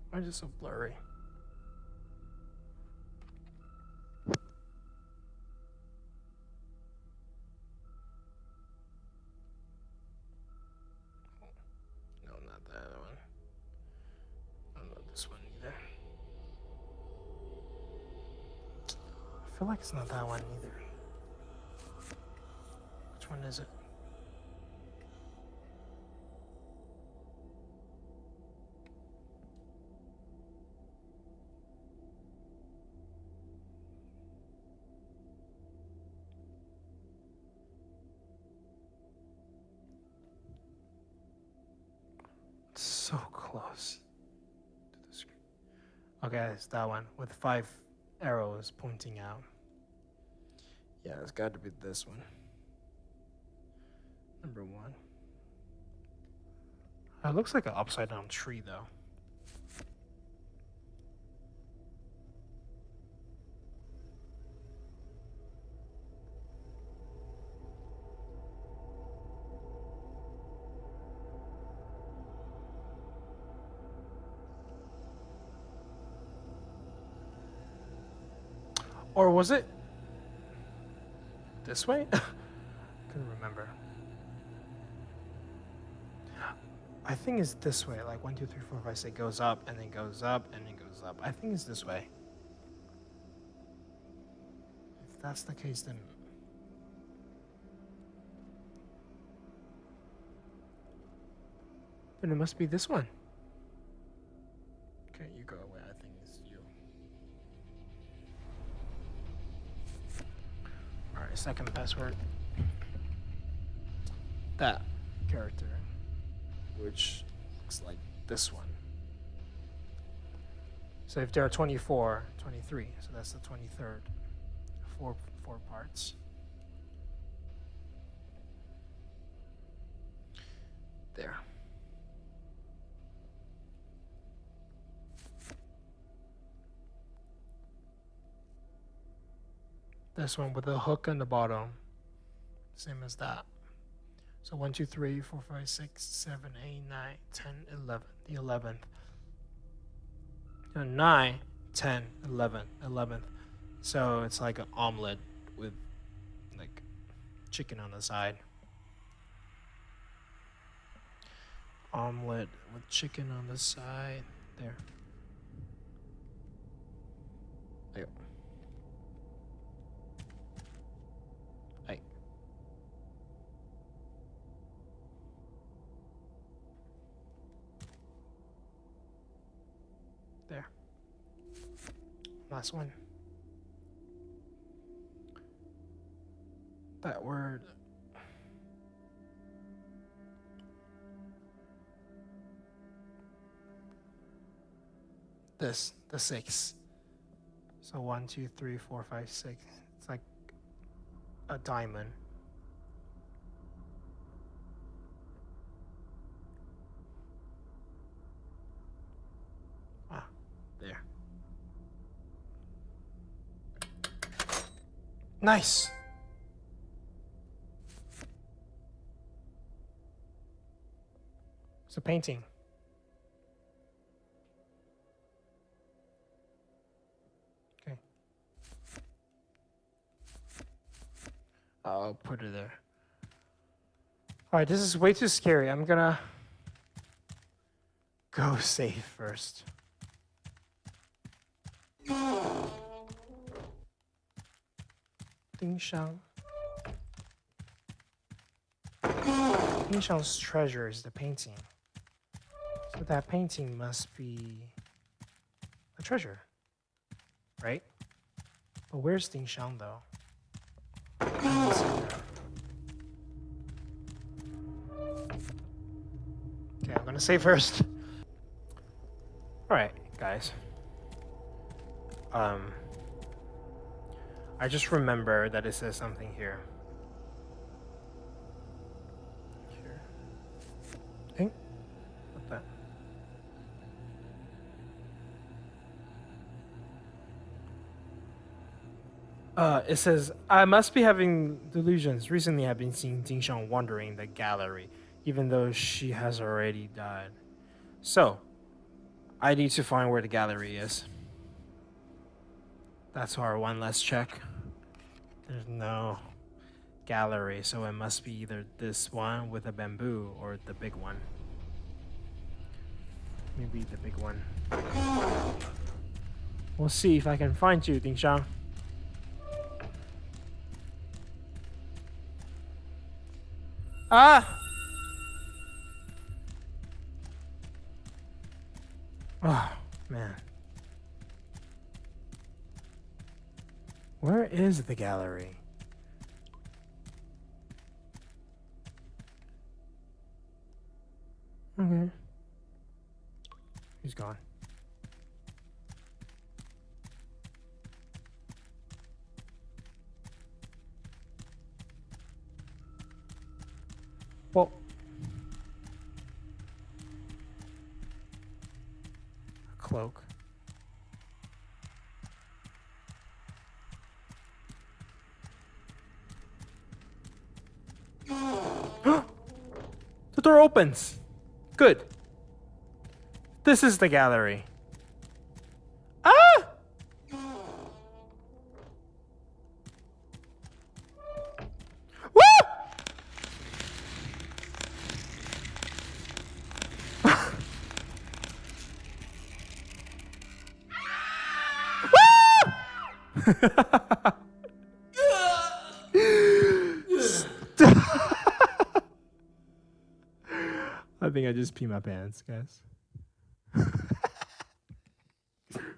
A: Why is it so blurry? that one either. Which one is it?
B: so close
A: to the screen. Okay, it's that one with five arrows pointing out. Yeah, it's got to be this one. Number one. It looks like an upside down tree, though. Or was it this way? I *laughs* couldn't remember. I think it's this way, like one, two, three, four, five, six, say goes up and then goes up and then goes up. I think it's this way. If that's the case, then then it must be this one. second password. That character. Which looks like this one. So if there are 24, 23, so that's the 23rd. Four, four parts. There. This one with a hook on the bottom. Same as that. So 1, 2, 3, 4, 5, 6, 7, 8, 9, 10, 11. The 11th. and 9, 10, 11, So it's like an omelet with like chicken on the side. Omelet with chicken on the side. There. Last one. That word. This, the six. So one, two, three, four, five, six. It's like a diamond. Nice. It's a painting. Okay. I'll put it there. All right, this is way too scary. I'm gonna go *laughs* save first. Ding Shang. Ding Shang's treasure is the painting. So that painting must be a treasure, right? But where's Ding Shang though? Okay, I'm gonna save first. *laughs* Alright, guys. Um... I just remember that it says something here.
B: what
A: Uh, it says, I must be having delusions. Recently, I've been seeing Ding Shang wandering the gallery, even though she has already died. So, I need to find where the gallery is. That's our one last check. There's no gallery, so it must be either this one with a bamboo or the big one. Maybe the big one. We'll see if I can find you, Dingshang. Ah! Oh, man. Where is the gallery? Okay. He's gone.
B: Well. A cloak. the
A: door opens. Good. This is the gallery. pee my pants, guys. *laughs*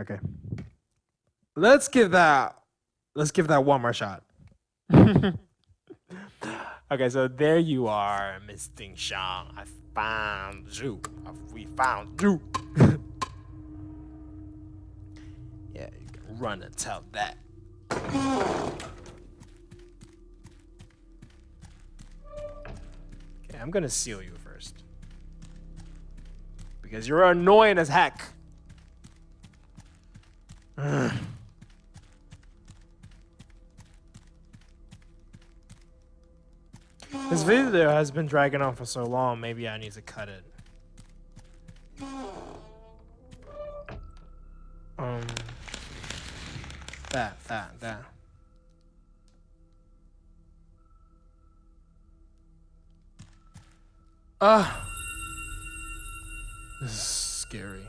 A: okay.
B: Let's give that
A: let's give that one more shot. *laughs* okay, so there you are, Miss Ding Shang. I found you. We found you. *laughs* yeah, you can run and tell that. I'm gonna seal you first. Because you're annoying as heck.
B: Ugh. *sighs* This
A: video has been dragging on for so long, maybe I need to cut it. Um, that, that, that.
B: Ah! This is scary.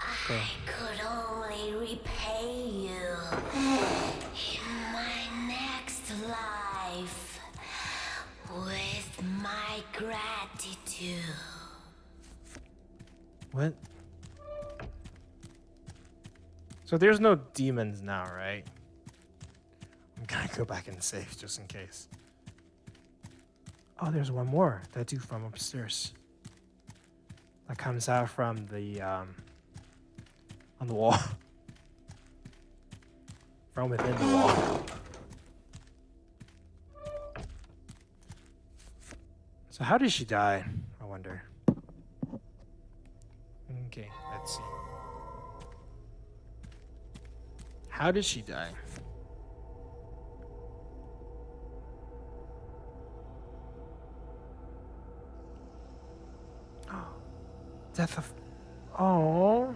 B: Okay. I could only repay you in my next life with my gratitude.
A: What? So there's no demons now, right? I'm gonna go back and save just in case. Oh, there's one more. That dude from upstairs. That comes out from the, um, on the wall. *laughs* from within the wall. So how did she die? I wonder. Okay, let's see. How did she die? death of... Oh.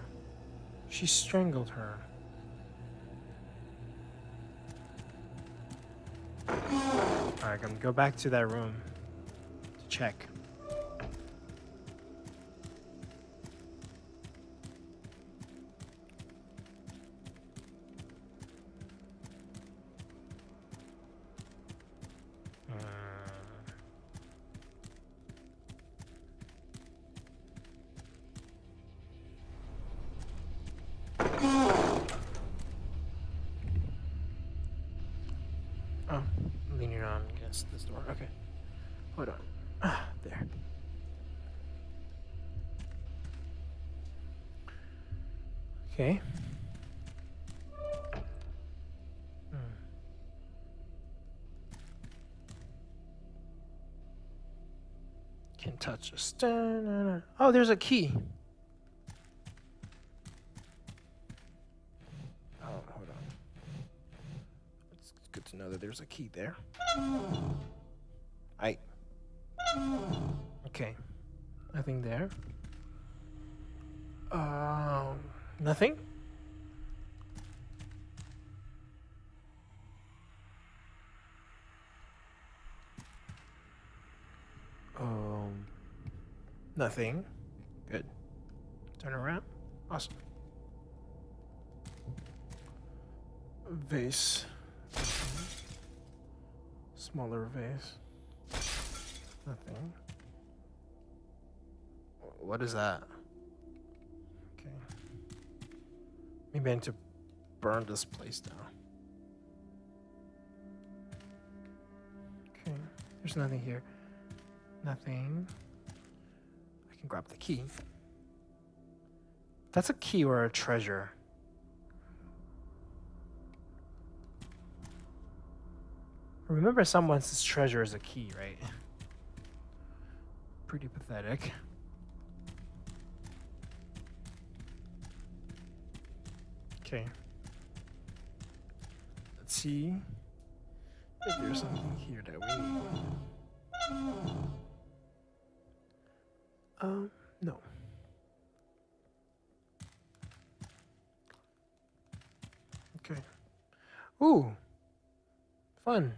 A: She strangled her. Alright, I'm gonna go back to that room to check. this door. Okay.
B: Hold on. Ah, *sighs* there. Okay. Hmm. Can touch a stone.
A: Oh, there's a key. Oh, hold on. It's good to know that there's a key there. Nothing. thing. Good. Turn around. Awesome. Vase. Mm-hmm. Smaller vase. Nothing. What is that? Okay. Maybe I need to burn this place down. Okay. There's nothing here. Nothing grab the key. That's a key or a treasure. Remember someone says treasure is a key, right? Pretty pathetic. Okay. Let's see if there's something here that
B: we need.
A: Um, no. Okay. Ooh! Fun!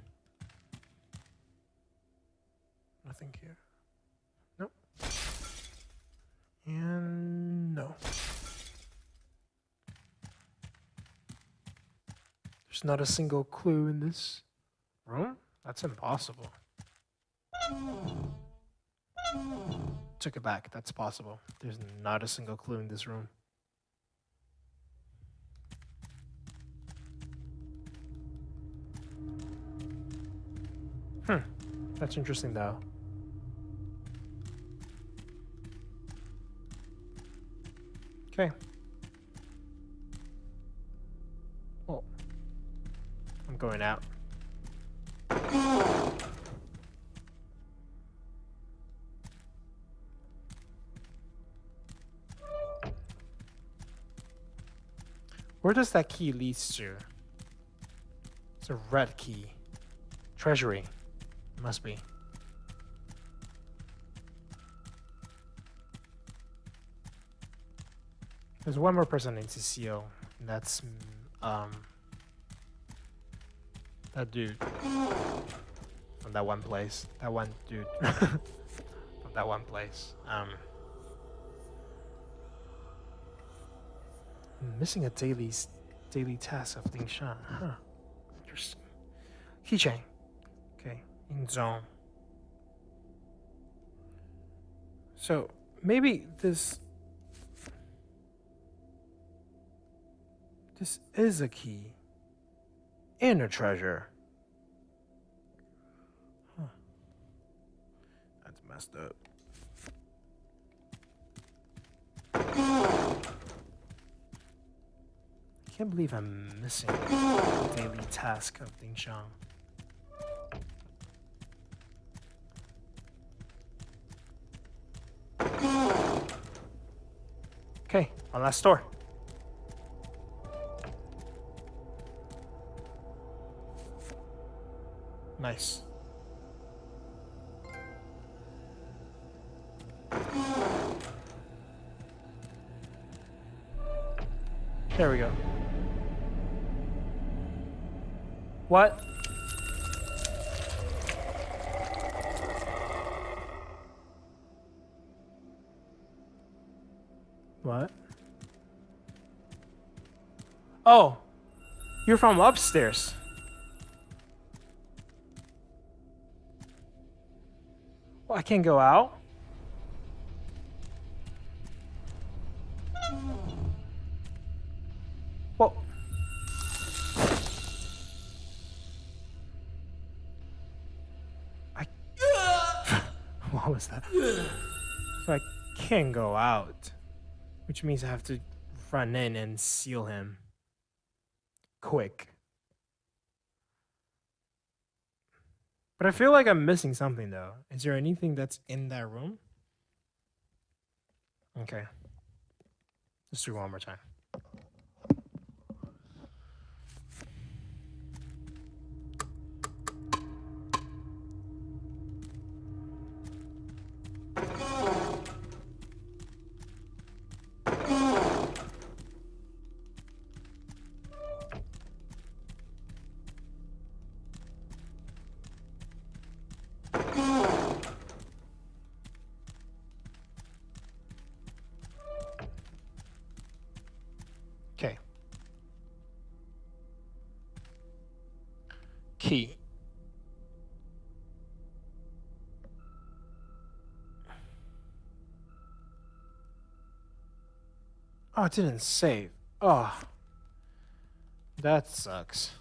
A: Nothing here. Nope. And no. There's not a single clue in this room? That's impossible took it back. That's possible. There's not a single clue in this room. Hmm. That's interesting, though. Okay. Oh. I'm going out. Where does that key lead to? It's a red key. Treasury. Must be. There's one more person in CCO. And that's, um... That dude. From that one place. That one dude. *laughs* From that one place. Um... missing a daily daily task of Ding Shang. Huh. Interesting. Keychain. Okay. In zone. So maybe this this is a key and a treasure. Huh. That's messed up. can't believe I'm missing the daily task of Ding Shang. Okay, one last store. Nice. There we go. What? What? Oh, you're from upstairs. Well, I can't go out. can't go out, which means I have to run in and seal him. Quick. But I feel like I'm missing something though. Is there anything that's in that room? Okay. Let's do one more time. Oh, it didn't save. Oh. That sucks.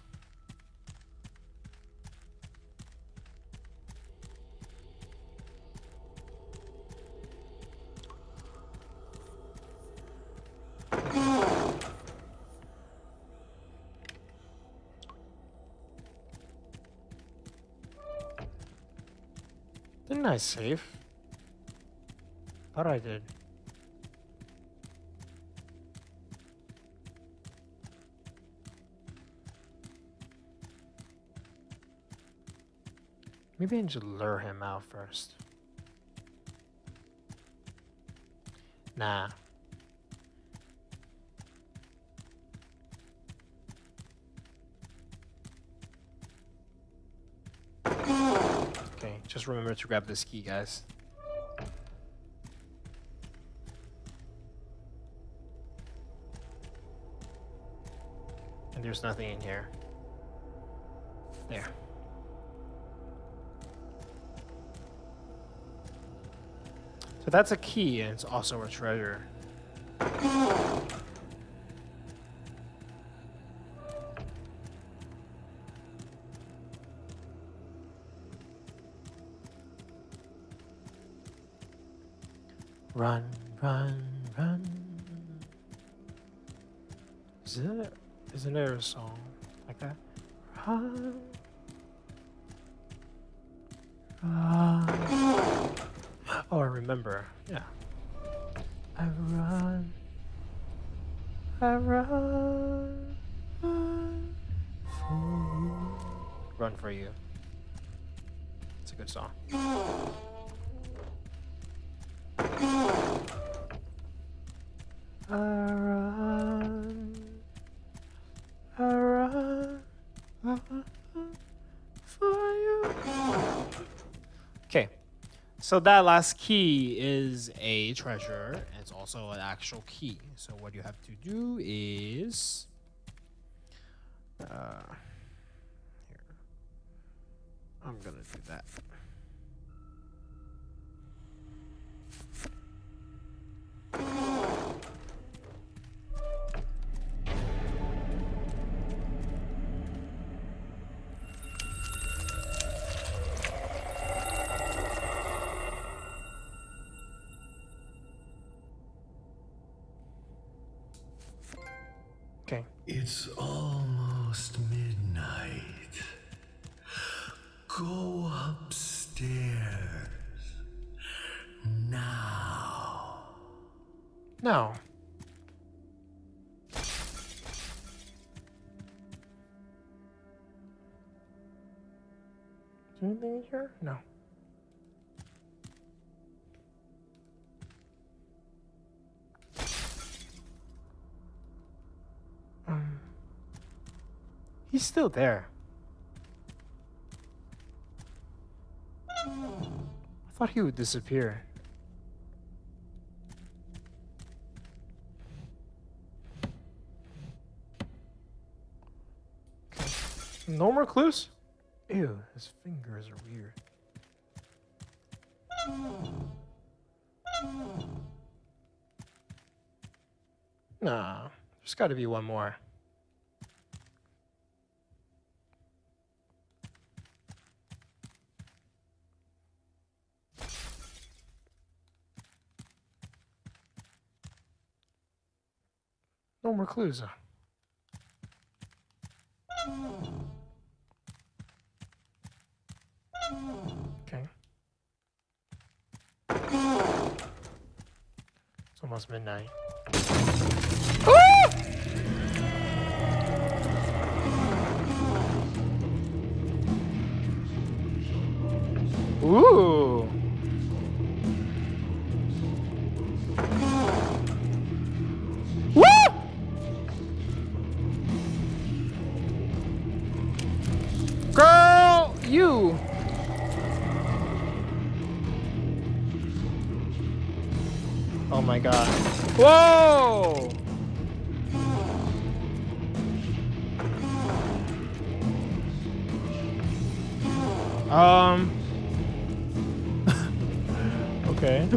A: Didn't I save? Thought I did. Maybe I need lure him out first. Nah. Okay, just remember to grab this key, guys. And there's nothing in here. There. So that's a key, and it's also a treasure. Run, so that last key is a treasure. It's also an actual key. So what you have to do is...
B: Uh, here. I'm going to do that.
A: He's still there. I thought he would disappear. No more clues? Ew, his fingers are weird. Nah, there's gotta be one more. More reclusa. Okay. It's almost midnight. Ooh! my god.
B: Whoa!
A: Um. *laughs* okay.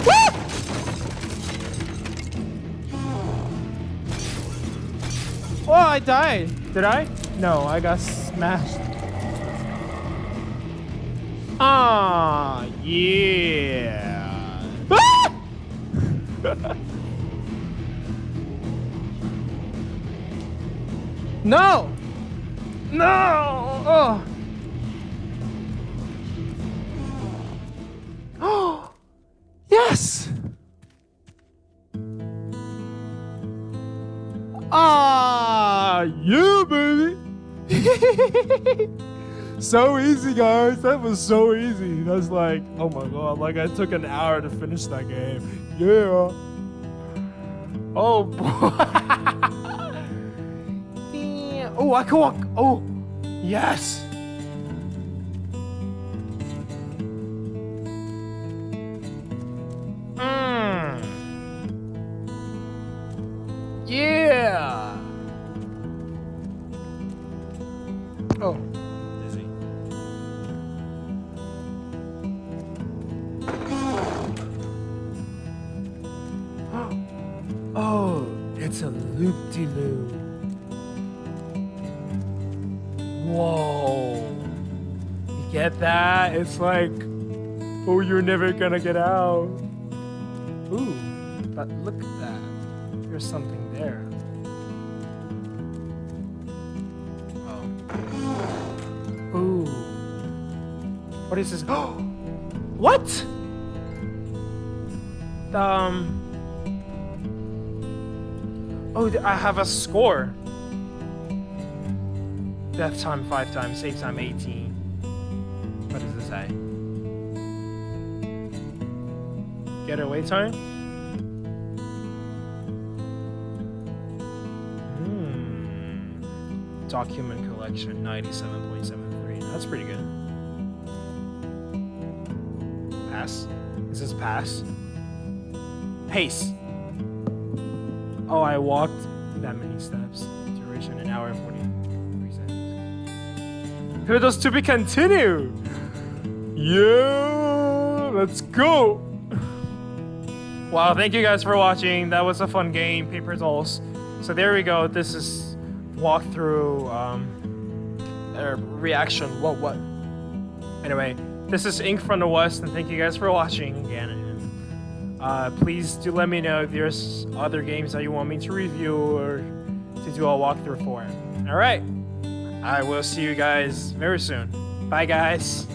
A: oh, I died. Did I? No, I got smashed. Ah, yeah no! No! Oh!
B: oh! *gasps* Yes! Ah, yeah, baby! *laughs* so easy, guys.
A: That was so easy. That's like, oh my god, like I took an hour to finish that game. Yeah. Oh, boy.
B: *laughs* oh, I can walk.
A: Oh, yes. It's like, oh, you're never gonna get out. Ooh, but look at that. There's something there. Oh. Ooh. What is this? Oh! *gasps* what? Um. Oh, I have a score. Death time 5 times, save time 18 say. Getaway time? Hmm. Document collection, 97.73. That's pretty good. Pass? Is this pass? Pace! Oh, I walked that many steps. Duration, an hour and 43 seconds. Here to be continued!
B: Yeah, let's go.
A: Wow, thank you guys for watching. That was a fun game, Paper Dolls. So there we go. This is walkthrough um, or reaction. What what? Anyway, this is Ink from the West, and thank you guys for watching again. uh, please do let me know if there's other games that you want me to review or to do a walkthrough for. All right, I will see you guys very soon. Bye, guys.